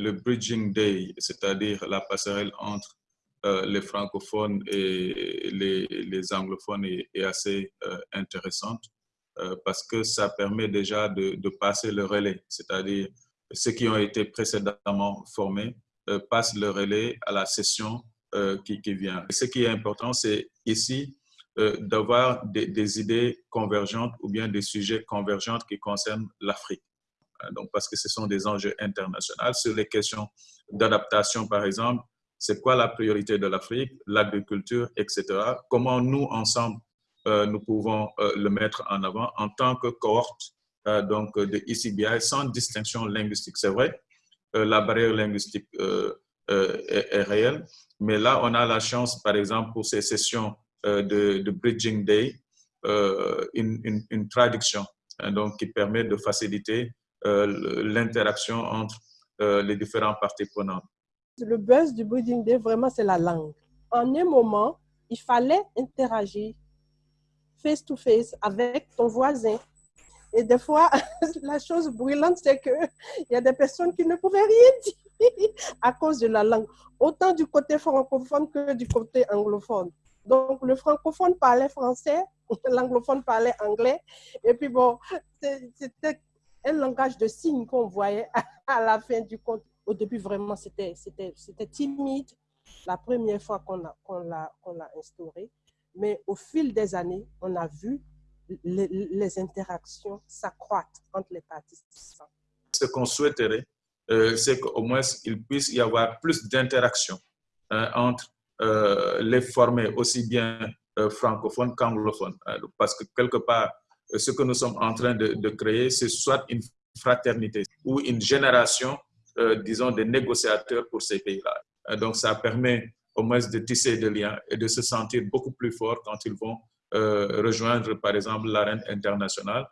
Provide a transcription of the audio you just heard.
Le Bridging Day, c'est-à-dire la passerelle entre euh, les francophones et les, anglophones, est, assez euh, intéressante euh, parce que ça permet déjà de, passer le relais, c'est-à-dire ceux qui ont été précédemment formés passent le relais à la session qui, vient. ce qui est important, c'est ici d'avoir des idées convergentes ou bien des sujets convergents qui concernent l'Afrique. Donc, parce que ce sont des enjeux internationaux. Sur les questions d'adaptation, par exemple, c'est quoi la priorité de l'Afrique, l'agriculture, etc. Comment nous, ensemble, euh, nous pouvons euh, le mettre en avant en tant que cohorte euh, donc, de ICBI sans distinction linguistique. C'est vrai, la barrière linguistique est, réelle, mais là, on a la chance, par exemple, pour ces sessions de, Bridging Day, une, une, traduction hein, donc, qui permet de faciliter l'interaction entre les différentes parties prenantes le buzz du Breeding Day, vraiment, c'est la langue. En un moment, il fallait interagir face to face avec ton voisin. Et des fois, la chose brûlante, c'est qu'il y a des personnes qui ne pouvaient rien dire à cause de la langue, autant du côté francophone que du côté anglophone. Donc, le francophone parlait français, l'anglophone parlait anglais. Et puis, bon, c'était un langage de signes qu'on voyait à la fin du compte au début, vraiment, c'était timide la première fois qu'on l'a instauré. Mais au fil des années, on a vu les, interactions s'accroître entre les participants. Ce qu'on souhaiterait, euh, c'est qu'au moins il puisse y avoir plus d'interaction hein, entre euh, les formés, aussi bien euh, francophones qu'anglophones. Parce que quelque part, ce que nous sommes en train de, de créer, c'est soit une fraternité ou une génération euh, disons, des négociateurs pour ces pays-là. Euh, donc, ça permet au moins de tisser des liens et de se sentir beaucoup plus fort quand ils vont euh, rejoindre, par exemple, l'arène internationale